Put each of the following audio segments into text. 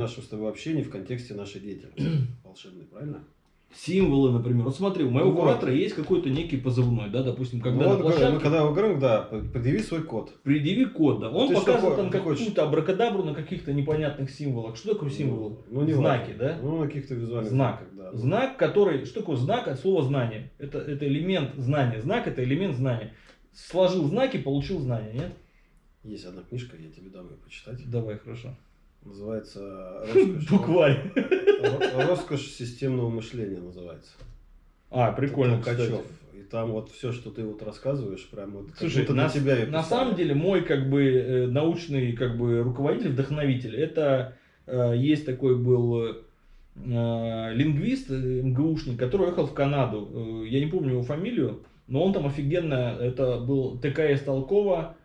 нашего с тобой общения в контексте нашей деятельности волшебной, правильно? Символы, например. Вот смотри, у моего Вот. куратора есть какой-то некий позывной, да, допустим, когда Ну, на вот, площадке мы когда говорим, да, предъяви свой код. предъяви код, да. Он Ты показывает там какую-то абракадабру на каких-то непонятных символах. Что такое символ? Ну, не Знаки, важно. да? Ну, на каких-то визуальных Знак. знаках, да. Знак, который... Что такое знак от слова знание? Это, это элемент знания. Знак это элемент знания. Сложил знаки, получил знания, нет? Есть одна книжка, я тебе дам ее почитать. Давай, хорошо. Называется «Роскошь». Букварь. Ро- Роскошь системного мышления называется. А, прикольно, Толкачев. кстати. И там вот все, что ты вот рассказываешь, прям вот Слушай, на, тебя я на самом деле мой как бы э, научный как бы руководитель, вдохновитель, это э, есть такой был э, лингвист, э, МГУшник, который уехал в Канаду. Э, я не помню его фамилию, но он там офигенно, это был ТКС Толкова, э,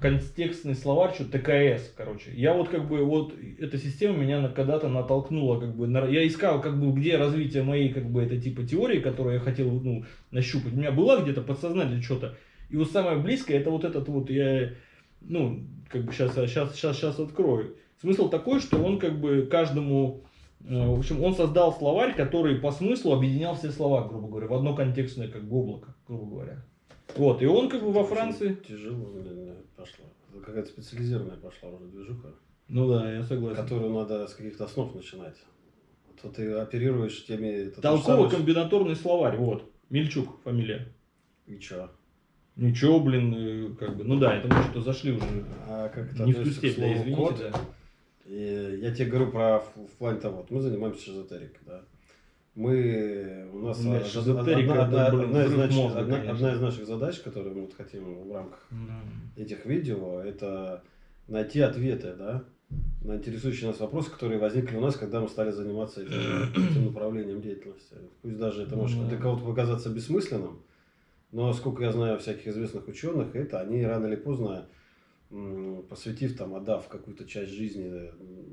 контекстный словарь, что ТКС, короче. Я вот как бы вот эта система меня когда-то натолкнула, как бы на- я искал как бы где развитие моей как бы это типа теории, которую я хотел ну нащупать. У меня была где-то подсознательно что-то. И вот самое близкое это вот этот вот я ну как бы сейчас сейчас сейчас сейчас открою. Смысл такой, что он как бы каждому э, в общем, он создал словарь, который по смыслу объединял все слова, грубо говоря, в одно контекстное как бы облако, грубо говоря. Вот, и он как бы во Франции. Тяжело пошло. Это какая-то специализированная пошла уже движуха, Ну да, я согласен. которую надо с каких-то основ начинать. То ты оперируешь теми... Толково-комбинаторный словарь, вот. Мельчук фамилия. что- И чё? Ничего, блин, э, как бы, ну да, это мы что-то зашли уже. А как Не в ту степь, да, извините, код? да. И я тебе говорю про в, в плане того, вот мы занимаемся эзотерикой, да. Мы, у нас шизотерика одна, одна- блин, одна из нач- мозга, одна- одна из наших задач, которые мы вот хотим в рамках Да. этих видео, это найти ответы, да, на интересующие нас вопросы, которые возникли у нас, когда мы стали заниматься этим, этим направлением деятельности. Пусть даже это может Ну да. для кого-то показаться бессмысленным, но сколько я знаю всяких известных ученых, это они рано или поздно, посвятив там, отдав какую-то часть жизни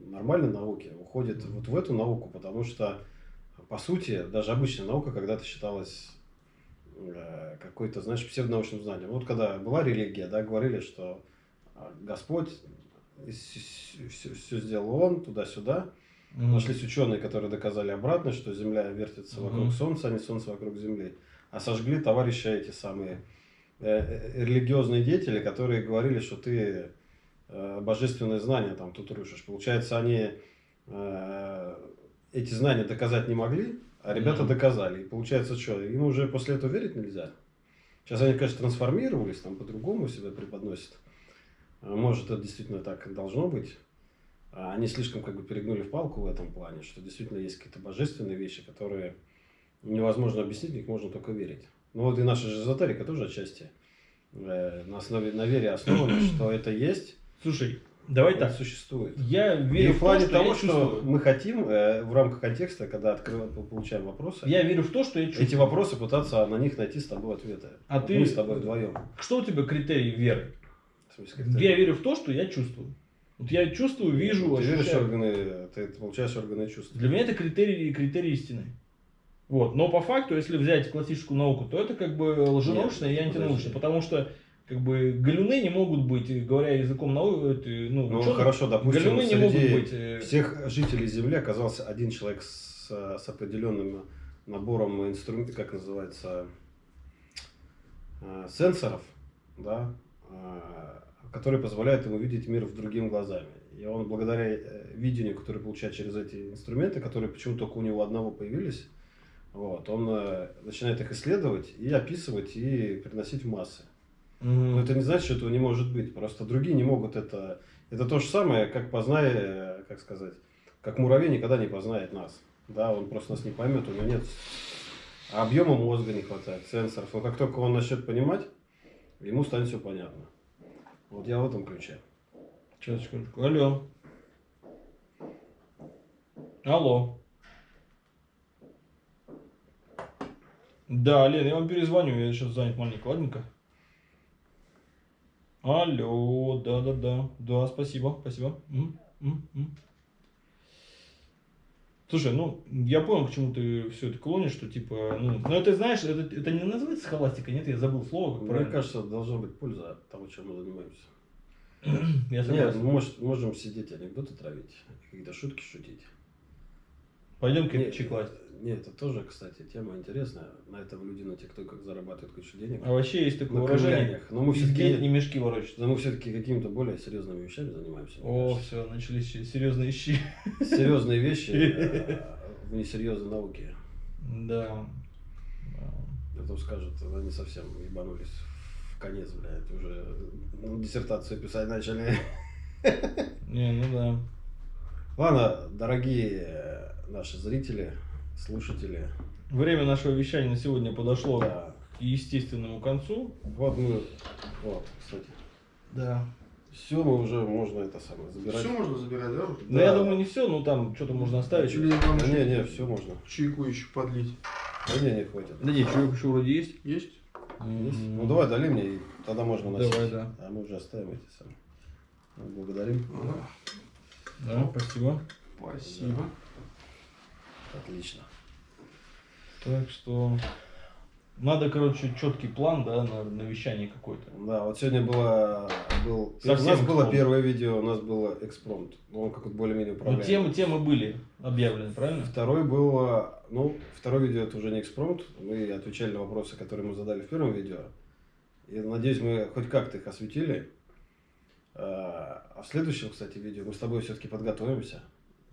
нормальной науке, уходят вот в эту науку, потому что, по сути, даже обычная наука когда-то считалась э, какой-то, знаешь, псевдонаучным знанием. Вот когда была религия, да, говорили, что а, Господь все, сделал Он, туда-сюда. Мгм. Нашлись ученые, которые доказали обратно, что Земля вертится Мгм. вокруг Солнца, а не Солнце вокруг Земли. А сожгли товарища эти самые э, э, религиозные деятели, которые говорили, что ты э, божественные знания там тут рушишь. Получается, они э, эти знания доказать не могли, а ребята Мгм. доказали. И получается, что им уже после этого верить нельзя. Сейчас они, конечно, трансформировались, там по-другому себя преподносят. А Может, это действительно так должно быть. А Они слишком как бы перегнули в палку в этом плане, что действительно есть какие-то божественные вещи, которые невозможно объяснить, в них можно только верить. Ну вот и наша же эзотерика тоже отчасти э, на основе на вере основана, что это есть, Слушай, давай это так. существует. Я И верю в плане в то, что того, что чувствую. мы хотим э, в рамках контекста, когда открываем, получаем вопросы, Я верю в то, что я чувствую. эти вопросы пытаться на них найти с тобой ответы. А Вот ты- Мы с тобой вдвоем. Что у тебя критерий веры? В смысле, ты- Я верю в то, что я чувствую. Вот я чувствую, вижу, Ты веришь в ощущаю. органы, ты получаешь органы чувств. Для меня это критерий, критерий истины. Вот. Но по факту, если взять классическую науку, то это как бы лженаучное и антинаучное. Потому что как бы галюны не могут быть, э, говоря языком науки, ну, Ну ученых, хорошо, допустим, галюны не могут быть. э, всех жителей Земли оказался один человек с, с определенным набором инструментов, как называется, э, сенсоров, да, э, которые позволяют ему видеть мир в другими глазами. И он благодаря э, видению, которое получает через эти инструменты, которые почему-то только у него одного появились, вот, он э, начинает их исследовать и описывать и приносить в массы. Но это не значит, что этого не может быть. Просто другие не могут это. Это то же самое, как познай, э, как сказать, как муравей никогда не познает нас. Да, он просто нас не поймет, у него нет объема мозга не хватает, сенсоров. Но как только он начнет понимать, ему станет все понятно. Вот я в этом ключе. Сейчас, секундочку. Алло. Алло. Да, Лен, я вам перезвоню, я сейчас занят маленько, ладненько? Алло, да-да-да, да, спасибо, спасибо. М, м, м. Слушай, ну, я понял, к чему ты все это клонишь, что типа, ну, но это, знаешь, это, это не называется схоластика, нет, я забыл слово, как Мне правильно. кажется, должна быть польза от того, чем мы занимаемся. Я Нет, согласен. мы может, можем сидеть анекдоты травить, какие-то шутки шутить. Пойдем кирпичи класть. Нет, это тоже, кстати, тема интересная. На этом люди на ТикТоках зарабатывают кучу денег. А вообще есть такое На выражение. Но мы все-таки не мешки ворочать. но мы все-таки какими-то более серьезными вещами занимаемся. О, все, начались серьезные щи. Серьезные вещи э, в несерьезной науке. Да. А то скажут, они совсем ебанулись в конец, блядь, уже ну, диссертацию писать начали. Не, ну да. Ладно, дорогие наши зрители, слушатели, Время нашего вещания на сегодня подошло да, к естественному концу. вот мы, вот, кстати, Да. все мы уже можно это самое забирать. Все можно забирать, да? Ну, я думаю, не все, но там что-то можно оставить. Или вам Да не, не, все можно. чайку еще подлить? Да не, не хватит. Да нет, человек еще вроде есть. Есть? Есть? М. Ну давай дали мне, и тогда можно носить. Давай, да. А мы уже оставим эти самые. Ну, Благодарим. Ага. Да, спасибо. Спасибо. Отлично. Так что надо, короче, четкий план, да, на, на вещание какой-то. Да, вот сегодня было, был, у нас было экспромт. первое видео, у нас было экспромт. Ну, он как-то более-менее Ну, управляемый. темы, темы были объявлены, правильно? Второй был, ну, второе видео это уже не экспромт, мы отвечали на вопросы, которые мы задали в первом видео. И надеюсь, мы хоть как-то их осветили. А а в следующем, кстати, видео мы с тобой все-таки подготовимся.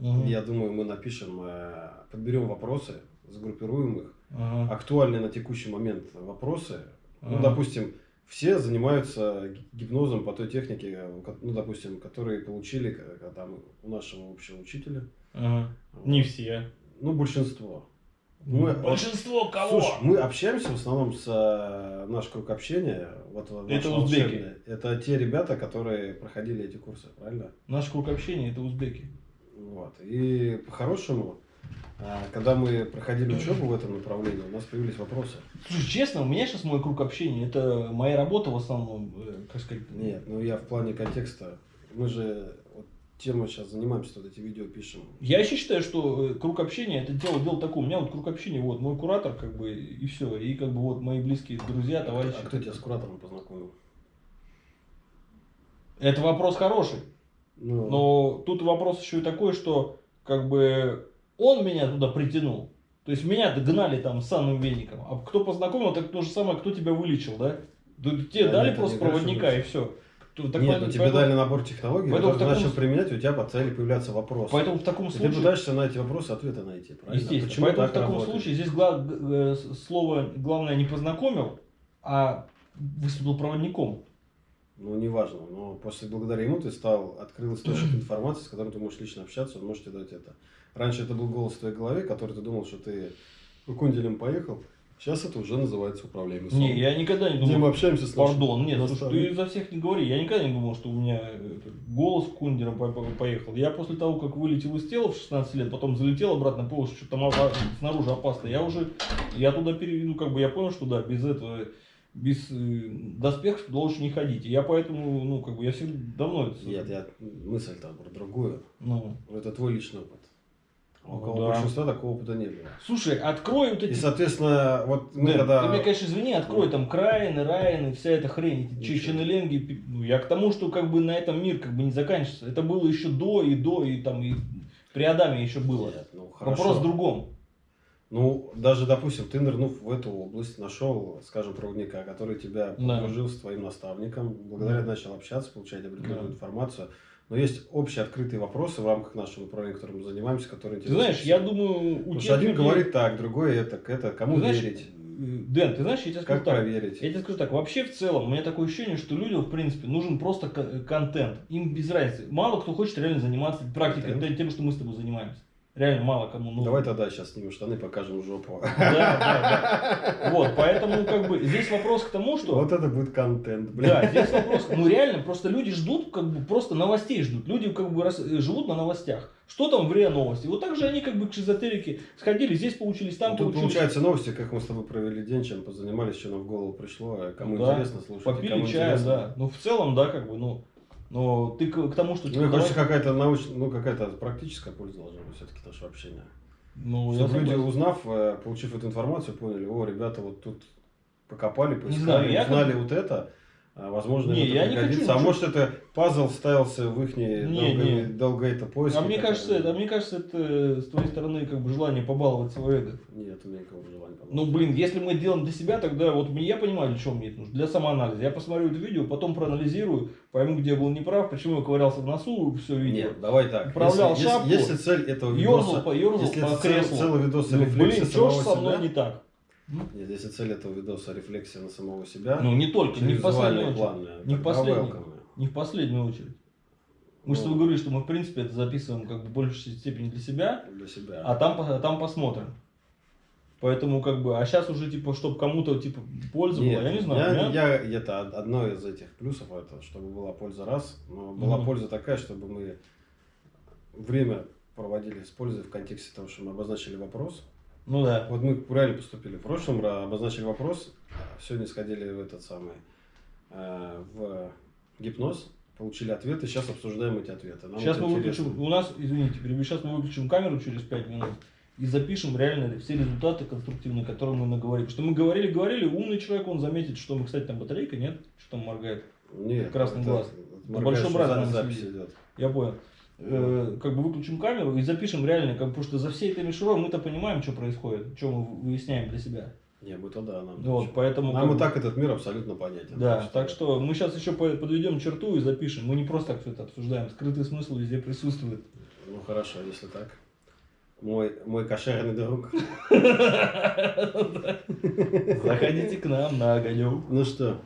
Мгм. Я думаю, мы напишем, э, подберем вопросы, сгруппируем их. Ага. Актуальные на текущий момент вопросы. Ну, Ага. допустим, все занимаются ги- гипнозом по той технике, ну, допустим, которые получили к- к- там, у нашего общего учителя. Ага. Не все. Ну, большинство. Мы- Большинство кого? Слушай, мы общаемся в основном с э, наш круг общения. Вот, вот Это узбеки. Это те ребята, которые проходили эти курсы, правильно? Наш круг общения это узбеки. Вот. И по-хорошему, э, когда мы проходили учебу в этом направлении, у нас появились вопросы. Слушай, честно, у меня сейчас мой круг общения, это моя работа в основном, э, как сказать. Нет, ну я в плане контекста. Мы же вот тему сейчас занимаемся, вот эти видео пишем. Я еще считаю, что э, круг общения это дело, дело такое. У меня вот круг общения, вот мой куратор, как бы, и все. И как бы вот мои близкие друзья, товарищи. А кто тебя с куратором познакомил? Это вопрос хороший. Ну, Но тут вопрос еще и такой, что как бы он меня туда притянул. То есть меня догнали там с санным веником. А кто познакомил, так то же самое, кто тебя вылечил, да? Да Тебе Да, дали нет, просто проводника и все. Нет, ну тебе дали набор технологий, поэтому ты таком начал применять, у тебя стали появляться вопросы. Поэтому в таком И ты случае... пытаешься на эти вопросы ответы найти, правильно? Естественно. Почему Поэтому так в таком работает? случае здесь гла- э, слово главное не познакомил, а выступил проводником. Ну, неважно, но после благодаря ему ты стал, открыл источник информации, с которым ты можешь лично общаться, он может тебе дать это. Раньше это был голос в твоей голове, который ты думал, что ты кунделем поехал. Сейчас это уже называется управляемый сон. Не, я никогда не Где мы думал. общаемся с нашим Пардон, нет, слушай, ты за всех не говори. Я никогда не думал, что у меня э, голос кундером по- по- поехал. Я после того, как вылетел из тела в 16 лет, потом залетел обратно, понял, что там снаружи опасно. Я уже, я туда переведу, как бы я понял, что да, без этого, без э, доспехов туда лучше не ходить. И я поэтому, ну, как бы, я всегда давно это... Нет, я мысль там про другую. Ну, Это твой личный опыт. А У Ну кого да. большинства такого опыта не было. слушай, открой вот эти... И, соответственно, вот мы Дэн, когда... ты мне, конечно, извини, открой там Крайны, Райны, вся эта хрень, эти чеченеленги. Ну, я к тому, что как бы на этом мир как бы не заканчивается. Это было еще до и до, и там и при Адаме еще было. Нет, ну, хорошо. Вопрос в другом. Ну, даже, допустим, ты нырнув в эту область, нашел, скажем, проводника, который тебя Да. подружил с твоим наставником, благодаря Да. начал общаться, получать определенную Да. информацию. Но есть общие открытые вопросы в рамках нашего направления, которым мы занимаемся, которые Ты интересны знаешь, я думаю, у Потому что один людей- говорит так, другой это, это, кому Ты знаешь, верить, Дэн, ты знаешь, я тебе скажу как так. проверить. Я тебе скажу так, вообще в целом, у меня такое ощущение, что людям, в принципе, нужен просто ко- контент. Им без разницы. Мало кто хочет реально заниматься практикой, Контент. тем, что мы с тобой занимаемся. Реально мало кому нужно. Давай тогда сейчас снимем штаны, покажем жопу. Да, да, да. Вот, поэтому как бы здесь вопрос к тому, что... Вот это будет контент, блин. Да, здесь вопрос, ну реально, просто люди ждут, как бы просто новостей ждут. Люди как бы рас- э, живут на новостях. Что там в РИА новости? Вот так же они как бы к шизотерике сходили, здесь получились, там Ну, Тут получились. получается новости, как мы с тобой провели день, чем позанимались, что нам в голову пришло, а кому Да. интересно слушать, Попили кому чая, интересно. да. Ну в целом, да, как бы, ну. Но ты к, к тому, что... Ну, давай- какая-то научная, ну, какая-то практическая польза должна быть все-таки наше общение. Ну, я Чтобы люди, согласен. узнав, э, получив эту информацию, поняли, о, ребята вот тут покопали, знаю, поискали, я узнали вот это, возможно, Не, это я не хочу. А может, это пазл вставился в их Не, не. долгоэто поиски. А мне кажется, это, а мне кажется, это с твоей стороны как бы желание побаловать свое эго. Нет, у меня никакого желания. помочь. Ну, блин, если мы это делаем для себя, тогда вот я понимаю, для чего мне это нужно. Для самоанализа. Я посмотрю это видео, потом проанализирую, пойму, где я был неправ, почему я ковырялся в носу, все видео. Нет, давай так. Управлял если, шапку, если, если цель этого видоса... по, ёрзал Если по это креслу. целый видос Ну, блин, что ж со мной себя- не так? Нет, если цель этого видоса рефлексия на самого себя, Ну, не только, не в последнюю очередь. Не в последнюю. Не в последнюю очередь. Мы же с Ну. тобой говорили, что мы, в принципе, это записываем как бы в большей степени для себя, Для себя. а там, по- там посмотрим. Поэтому, как бы, а сейчас уже, типа, чтобы кому-то, типа, польза Нет, была, я не знаю. Я, меня- я- это од- одно из этих плюсов, это, чтобы была польза раз, но была Мгм. польза такая, чтобы мы время проводили с пользой в контексте того, что мы обозначили вопрос. Ну да. Вот мы правильно поступили. В прошлом обозначили вопрос, сегодня сходили в этот самый, э, в гипноз, получили ответы, сейчас обсуждаем эти ответы. Нам сейчас это мы интересно. выключим, у нас, извините, перебью, сейчас мы выключим камеру через 5 минут и запишем реально все результаты конструктивные, которые мы наговорили. Потому что мы говорили, говорили, умный человек, он заметит, что мы, кстати, там батарейка, нет? Что там моргает? Нет, красный это- глаз. это На моргаешь, большом брате запись идет. Я понял. Э, как бы выключим камеру и запишем реально, как, потому что за всей этой мишурой мы-то понимаем, что происходит, что мы выясняем для себя. Не, мы-то да, нам. Вот, поэтому Нам как и так этот мир абсолютно понятен. Да, так что мы сейчас еще по- подведем черту и запишем. Мы не просто так все это обсуждаем. Скрытый смысл везде присутствует. Ну хорошо, если так. Мой, мой кошерный друг. Заходите к нам на огонек. Ну что,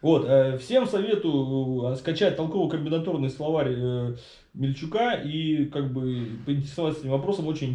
Вот, э, всем советую э, скачать толково-комбинаторный словарь э, Мельчука и как бы поинтересоваться этим вопросом очень